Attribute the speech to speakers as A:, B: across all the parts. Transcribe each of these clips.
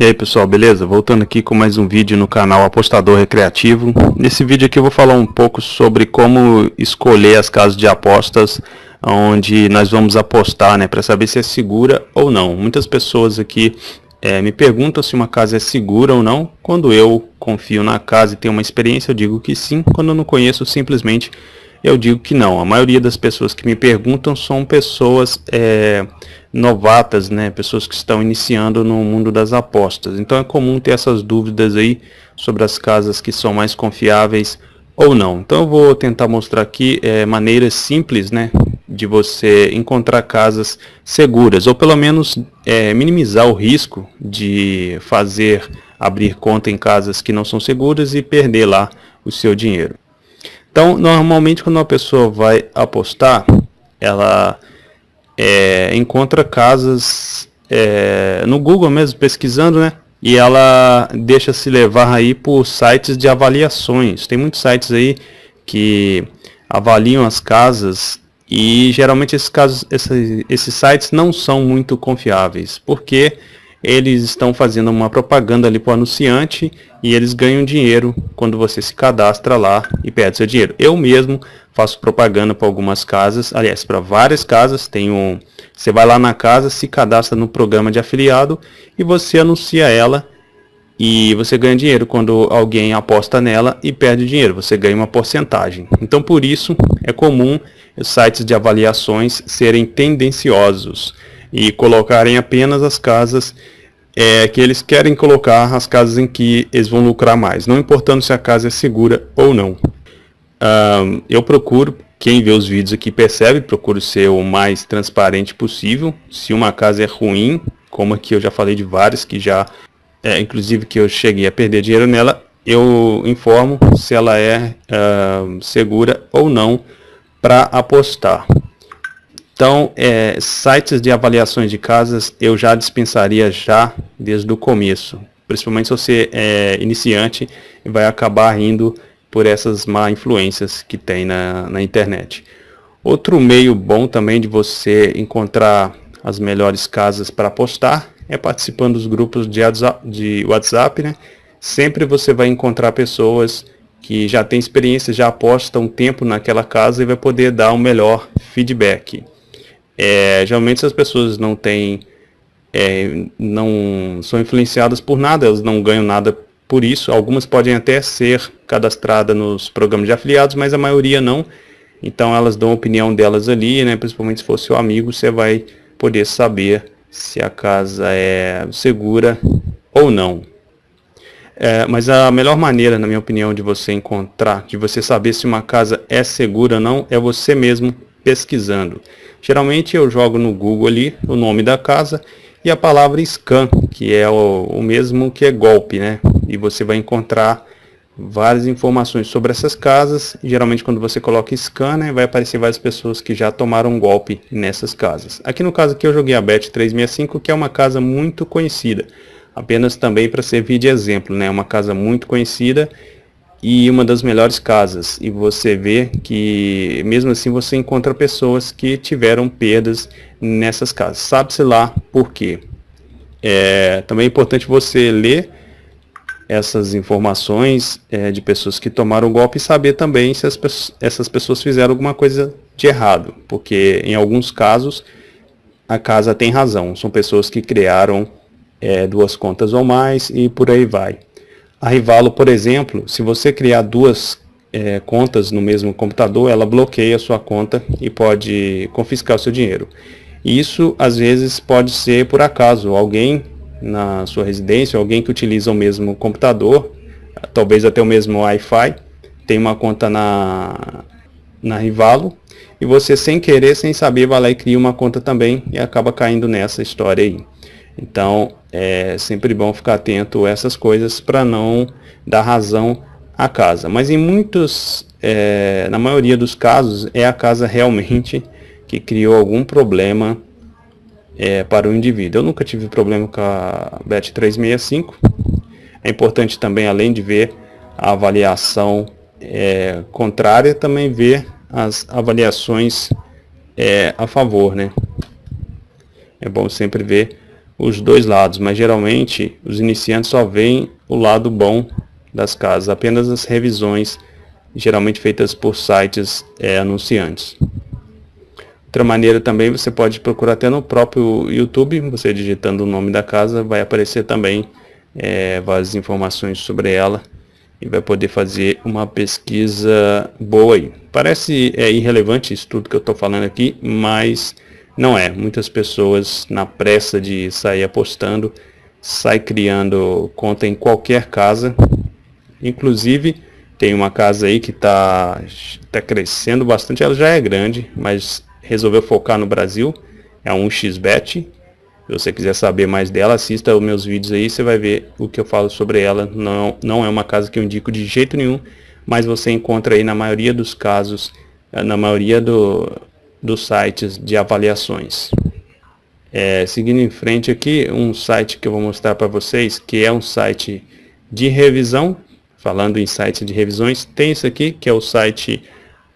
A: E aí pessoal, beleza? Voltando aqui com mais um vídeo no canal Apostador Recreativo. Nesse vídeo aqui eu vou falar um pouco sobre como escolher as casas de apostas onde nós vamos apostar, né, para saber se é segura ou não. Muitas pessoas aqui é, me perguntam se uma casa é segura ou não. Quando eu confio na casa e tenho uma experiência, eu digo que sim. Quando eu não conheço, simplesmente eu digo que não. A maioria das pessoas que me perguntam são pessoas é, novatas, né? pessoas que estão iniciando no mundo das apostas. Então é comum ter essas dúvidas aí sobre as casas que são mais confiáveis ou não. Então eu vou tentar mostrar aqui é, maneiras simples né, de você encontrar casas seguras, ou pelo menos é, minimizar o risco de fazer abrir conta em casas que não são seguras e perder lá o seu dinheiro. Então, normalmente quando uma pessoa vai apostar, ela é, encontra casas é, no Google mesmo, pesquisando, né? E ela deixa se levar aí por sites de avaliações. Tem muitos sites aí que avaliam as casas e geralmente esses, casos, esses, esses sites não são muito confiáveis, porque eles estão fazendo uma propaganda ali para o anunciante e eles ganham dinheiro quando você se cadastra lá e perde seu dinheiro. Eu mesmo faço propaganda para algumas casas, aliás, para várias casas, tem um, você vai lá na casa, se cadastra no programa de afiliado e você anuncia ela e você ganha dinheiro quando alguém aposta nela e perde dinheiro, você ganha uma porcentagem. Então por isso é comum os sites de avaliações serem tendenciosos e colocarem apenas as casas é, que eles querem colocar, as casas em que eles vão lucrar mais, não importando se a casa é segura ou não. Eu procuro, quem vê os vídeos aqui percebe, procuro ser o mais transparente possível. Se uma casa é ruim, como aqui eu já falei de várias que já, é, inclusive que eu cheguei a perder dinheiro nela, eu informo se ela é uh, segura ou não para apostar. Então, é, sites de avaliações de casas eu já dispensaria já desde o começo. Principalmente se você é iniciante e vai acabar indo por essas má influências que tem na, na internet. Outro meio bom também de você encontrar as melhores casas para apostar é participando dos grupos de WhatsApp, de WhatsApp né? Sempre você vai encontrar pessoas que já têm experiência, já apostam um tempo naquela casa e vai poder dar um melhor feedback. É, geralmente as pessoas não têm, é, não são influenciadas por nada, elas não ganham nada por isso. Algumas podem até ser cadastradas nos programas de afiliados, mas a maioria não. Então elas dão a opinião delas ali, né? principalmente se for seu amigo, você vai poder saber se a casa é segura ou não. É, mas a melhor maneira, na minha opinião, de você encontrar, de você saber se uma casa é segura ou não, é você mesmo pesquisando. Geralmente eu jogo no Google ali o nome da casa e a palavra scan, que é o, o mesmo que é golpe, né? E você vai encontrar várias informações sobre essas casas. Geralmente quando você coloca scan, né, vai aparecer várias pessoas que já tomaram golpe nessas casas. Aqui no caso aqui eu joguei a Bet 365, que é uma casa muito conhecida. Apenas também para servir de exemplo, né? Uma casa muito conhecida e uma das melhores casas. E você vê que mesmo assim você encontra pessoas que tiveram perdas nessas casas. Sabe-se lá por quê. É, também é importante você ler essas informações é, de pessoas que tomaram o golpe e saber também se as, essas pessoas fizeram alguma coisa de errado. Porque em alguns casos a casa tem razão. São pessoas que criaram é, duas contas ou mais e por aí vai. A Rivalo, por exemplo, se você criar duas é, contas no mesmo computador, ela bloqueia a sua conta e pode confiscar o seu dinheiro. Isso, às vezes, pode ser por acaso. Alguém na sua residência, alguém que utiliza o mesmo computador, talvez até o mesmo Wi-Fi, tem uma conta na, na Rivalo, e você sem querer, sem saber, vai lá e cria uma conta também e acaba caindo nessa história aí. Então, é sempre bom ficar atento a essas coisas para não dar razão à casa. Mas em muitos, é, na maioria dos casos, é a casa realmente que criou algum problema é, para o indivíduo. Eu nunca tive problema com a BET 365. É importante também, além de ver a avaliação é, contrária, também ver as avaliações é, a favor, né? É bom sempre ver os dois lados, mas geralmente os iniciantes só veem o lado bom das casas, apenas as revisões, geralmente feitas por sites é, anunciantes. Outra maneira também, você pode procurar até no próprio YouTube, você digitando o nome da casa, vai aparecer também é, várias informações sobre ela e vai poder fazer uma pesquisa boa aí. Parece é, irrelevante isso tudo que eu estou falando aqui, mas não é. Muitas pessoas, na pressa de sair apostando, sai criando conta em qualquer casa. Inclusive, tem uma casa aí que está tá crescendo bastante, ela já é grande, mas resolveu focar no Brasil. É um xbet se você quiser saber mais dela, assista os meus vídeos aí, você vai ver o que eu falo sobre ela. Não, não é uma casa que eu indico de jeito nenhum, mas você encontra aí na maioria dos casos, eh, na maioria do, dos sites de avaliações. É, seguindo em frente aqui, um site que eu vou mostrar para vocês, que é um site de revisão, falando em sites de revisões, tem esse aqui, que é o site,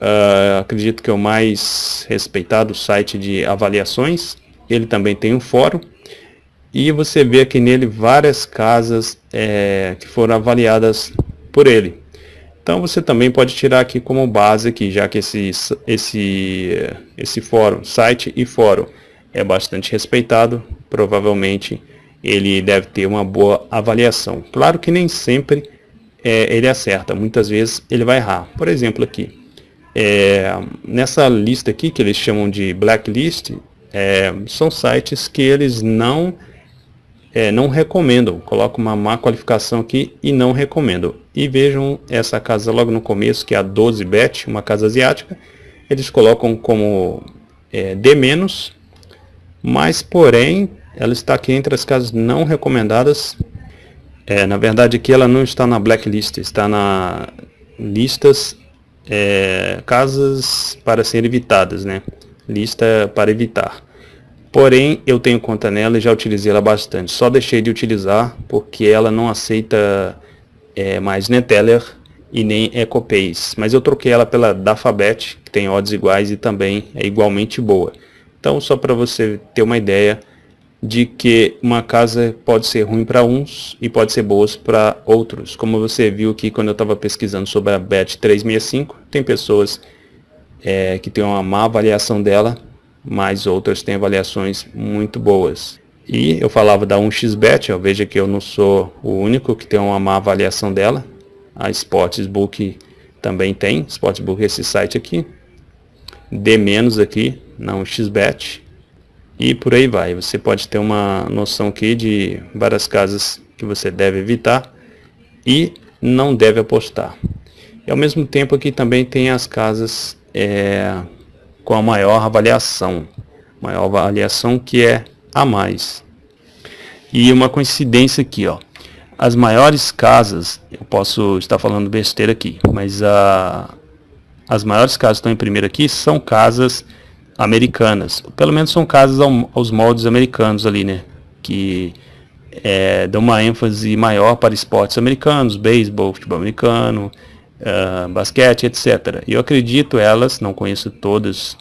A: uh, acredito que é o mais respeitado site de avaliações, ele também tem um fórum e você vê aqui nele várias casas é, que foram avaliadas por ele. Então você também pode tirar aqui como base aqui, já que esse, esse, esse fórum, site e fórum é bastante respeitado, provavelmente ele deve ter uma boa avaliação. Claro que nem sempre é, ele acerta, muitas vezes ele vai errar. Por exemplo aqui, é, nessa lista aqui que eles chamam de blacklist, é, são sites que eles não é, não recomendam, coloco uma má qualificação aqui e não recomendo. E vejam essa casa logo no começo, que é a 12bet, uma casa asiática, eles colocam como é, D-, mas porém ela está aqui entre as casas não recomendadas. É, na verdade aqui ela não está na blacklist, está na listas é, casas para serem evitadas, né? lista para evitar. Porém, eu tenho conta nela e já utilizei ela bastante. Só deixei de utilizar porque ela não aceita é, mais Neteller e nem EcoPace. Mas eu troquei ela pela Dafabet, que tem odds iguais e também é igualmente boa. Então, só para você ter uma ideia de que uma casa pode ser ruim para uns e pode ser boa para outros. Como você viu aqui quando eu estava pesquisando sobre a BET 365, tem pessoas é, que tem uma má avaliação dela, mas outras têm avaliações muito boas. E eu falava da 1xBet, ó, veja que eu não sou o único que tem uma má avaliação dela. A Sportsbook também tem, Sportsbook é esse site aqui. D- aqui na 1xBet. E por aí vai, você pode ter uma noção aqui de várias casas que você deve evitar e não deve apostar. E ao mesmo tempo aqui também tem as casas é, com a maior avaliação, maior avaliação que é a mais. E uma coincidência aqui, ó, as maiores casas, eu posso estar falando besteira aqui, mas a, as maiores casas que estão em primeiro aqui são casas americanas, pelo menos são casas ao, aos moldes americanos ali, né, que é, dão uma ênfase maior para esportes americanos, beisebol, futebol americano, uh, basquete, etc. E eu acredito elas, não conheço todas,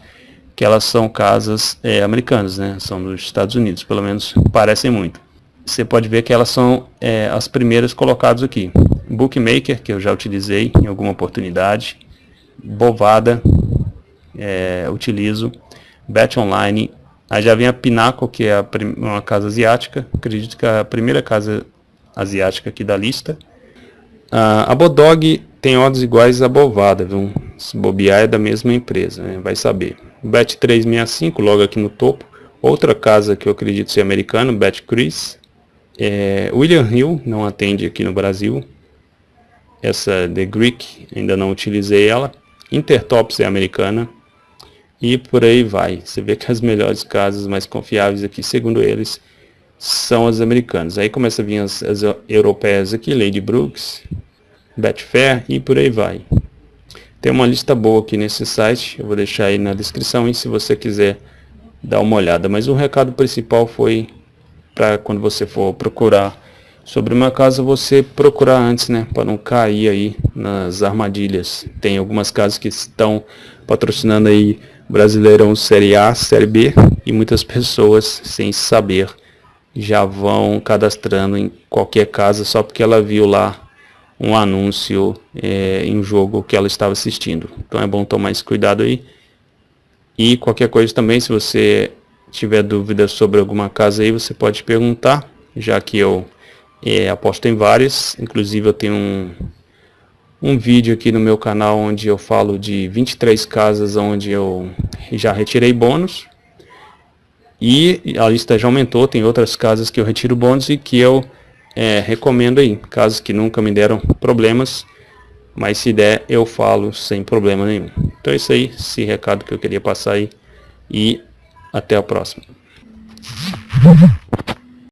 A: que elas são casas é, americanas, né? São dos Estados Unidos, pelo menos parecem muito. Você pode ver que elas são é, as primeiras colocadas aqui. Bookmaker, que eu já utilizei em alguma oportunidade. Bovada, é, utilizo. Bet Online. Aí já vem a Pinnacle, que é uma casa asiática. Acredito que é a primeira casa asiática aqui da lista. Uh, a Bodog tem odds iguais a Bovada, viu? Se bobear é da mesma empresa, né? vai saber. Bet365, logo aqui no topo. Outra casa que eu acredito ser americana, BetCris. É, William Hill não atende aqui no Brasil. Essa The Greek, ainda não utilizei ela. Intertops é americana. E por aí vai. Você vê que as melhores casas mais confiáveis aqui, segundo eles, são as americanas. Aí começa a vir as, as europeias aqui, Lady Brooks, Betfair e por aí vai. Tem uma lista boa aqui nesse site, eu vou deixar aí na descrição e se você quiser dar uma olhada. Mas o recado principal foi para quando você for procurar sobre uma casa, você procurar antes, né, para não cair aí nas armadilhas. Tem algumas casas que estão patrocinando aí Brasileirão Série A, Série B e muitas pessoas sem saber já vão cadastrando em qualquer casa só porque ela viu lá um anúncio é, em um jogo que ela estava assistindo. Então é bom tomar esse cuidado aí. E qualquer coisa também, se você tiver dúvidas sobre alguma casa aí, você pode perguntar, já que eu é, aposto em várias. Inclusive eu tenho um, um vídeo aqui no meu canal onde eu falo de 23 casas onde eu já retirei bônus. E a lista já aumentou, tem outras casas que eu retiro bônus e que eu é, recomendo aí. Casas que nunca me deram problemas, mas se der eu falo sem problema nenhum. Então é isso aí, esse recado que eu queria passar aí. E até a próxima.